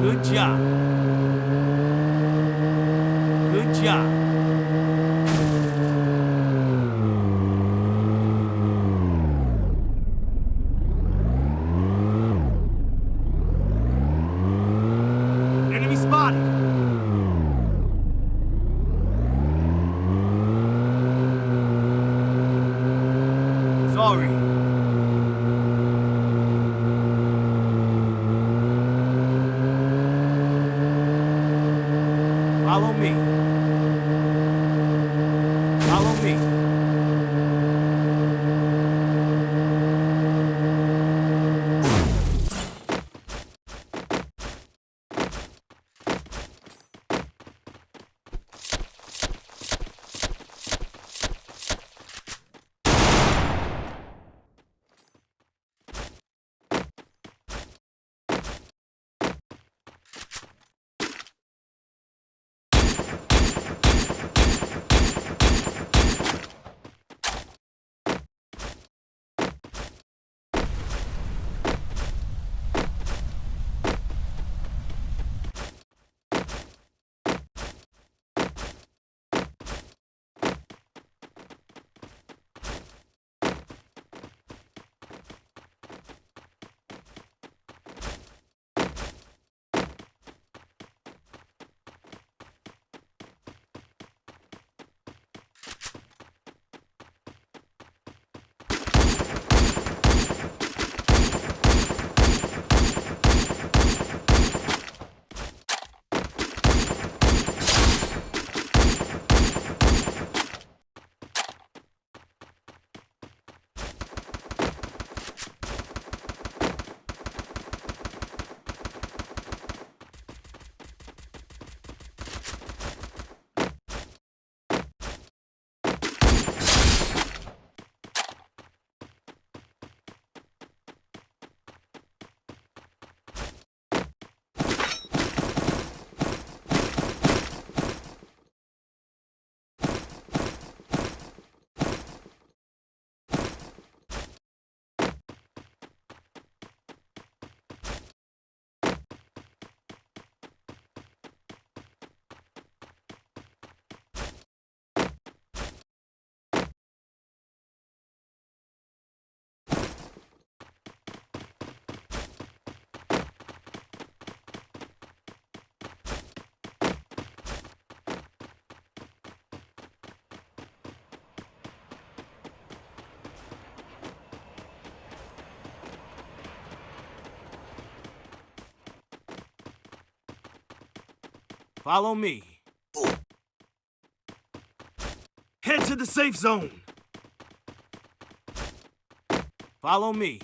Good job. Good job. Follow me. Follow me. Follow me. Head to the safe zone. Follow me.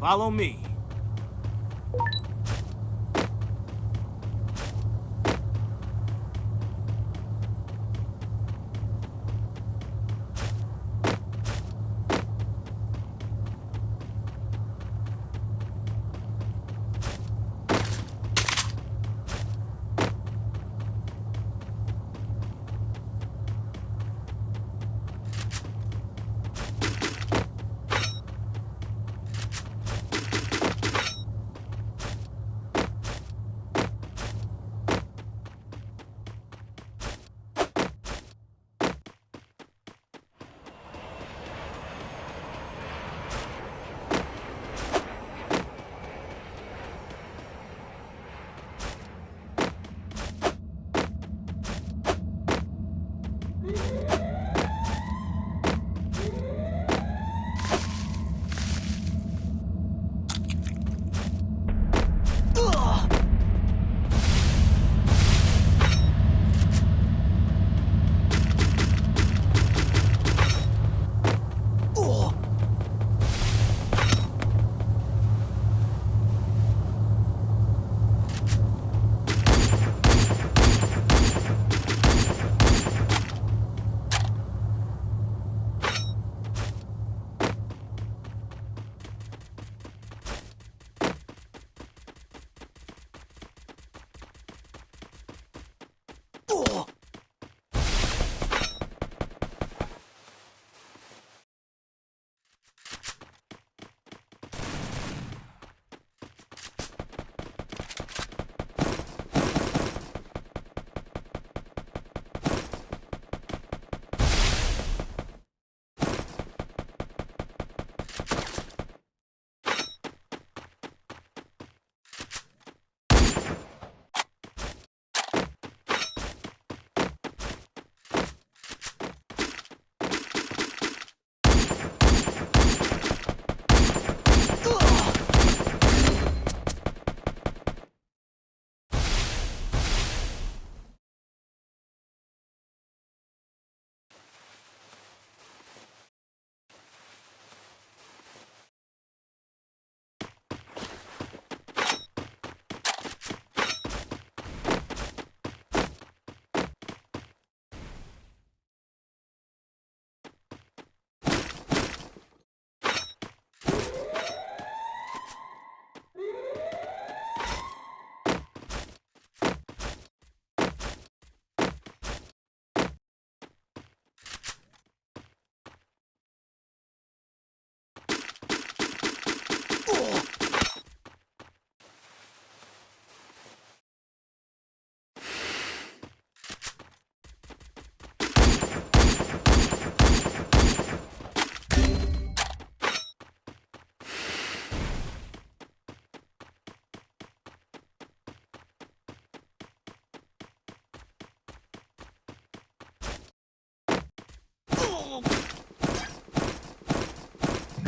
Follow me.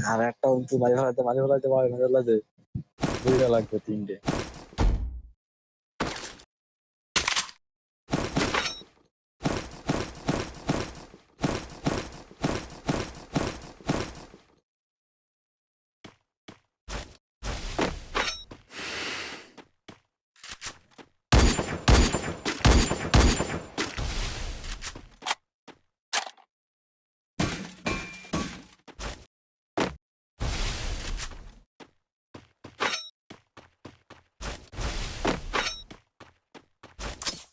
আর একটা উঁচু মাঝে ফেলাতে মাঝে ফেলাতে মাঝে ফেলাতে দুইটা লাগবে তিনটে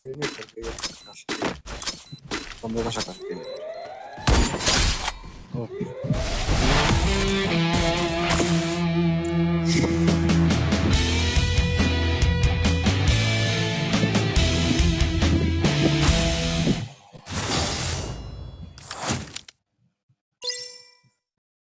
premios porque. Cuando vas a canciones.